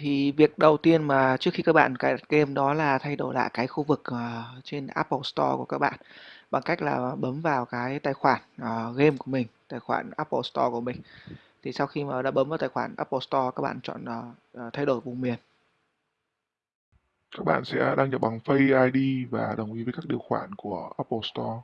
Thì việc đầu tiên mà trước khi các bạn cài đặt game đó là thay đổi lại cái khu vực ờ, trên Apple Store của các bạn bằng cách là bấm vào cái tài khoản ờ, game của mình, tài khoản Apple Store của mình. Thì sau khi mà đã bấm vào tài khoản Apple Store các bạn chọn ờ, ờ, thay đổi vùng miền. Các bạn sẽ đăng nhập bằng Face ID và đồng ý với các điều khoản của Apple Store.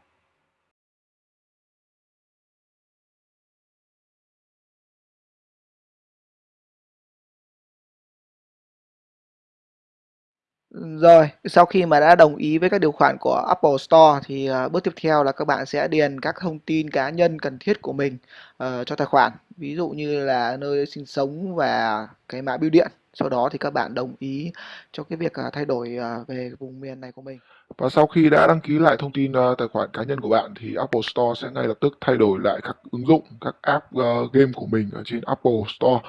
Rồi, sau khi mà đã đồng ý với các điều khoản của Apple Store thì uh, bước tiếp theo là các bạn sẽ điền các thông tin cá nhân cần thiết của mình uh, cho tài khoản. Ví dụ như là nơi sinh sống và cái mã bưu điện. Sau đó thì các bạn đồng ý cho cái việc uh, thay đổi uh, về vùng miền này của mình. Và sau khi đã đăng ký lại thông tin uh, tài khoản cá nhân của bạn thì Apple Store sẽ ngay lập tức thay đổi lại các ứng dụng, các app uh, game của mình ở trên Apple Store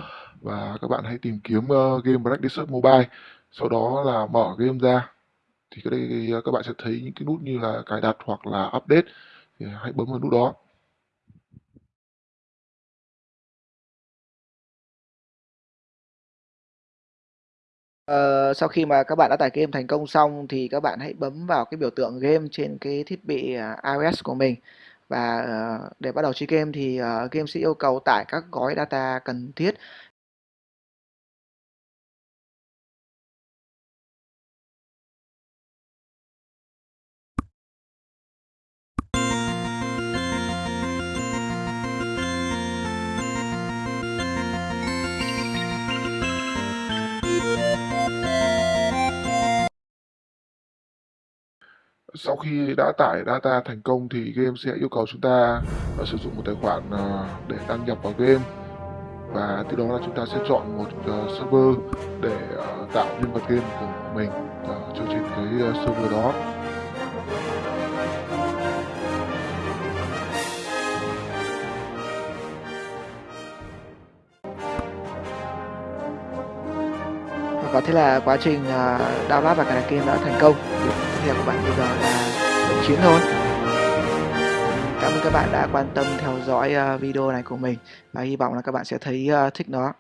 và các bạn hãy tìm kiếm uh, game Black Desert Mobile, sau đó là mở game ra. Thì cái đây à, các bạn sẽ thấy những cái nút như là cài đặt hoặc là update. Thì hãy bấm vào nút đó. Ờ, sau khi mà các bạn đã tải game thành công xong thì các bạn hãy bấm vào cái biểu tượng game trên cái thiết bị à, iOS của mình. Và ờ, để bắt đầu chơi game thì ờ, game sẽ yêu cầu tải các gói data cần thiết. Sau khi đã tải data thành công thì game sẽ yêu cầu chúng ta à, sử dụng một tài khoản à, để đăng nhập vào game và từ đó là chúng ta sẽ chọn một à, server để tạo nhân vật game của mình ờ, trên cái server đó. Và thế là quá trình à, đao download và cả đặt đã thành công. Việc tiếp theo của bạn bây giờ là động chiến thôi. Cảm ơn các bạn đã quan tâm theo dõi à, video này của mình và hy vọng là các bạn sẽ thấy à, thích nó.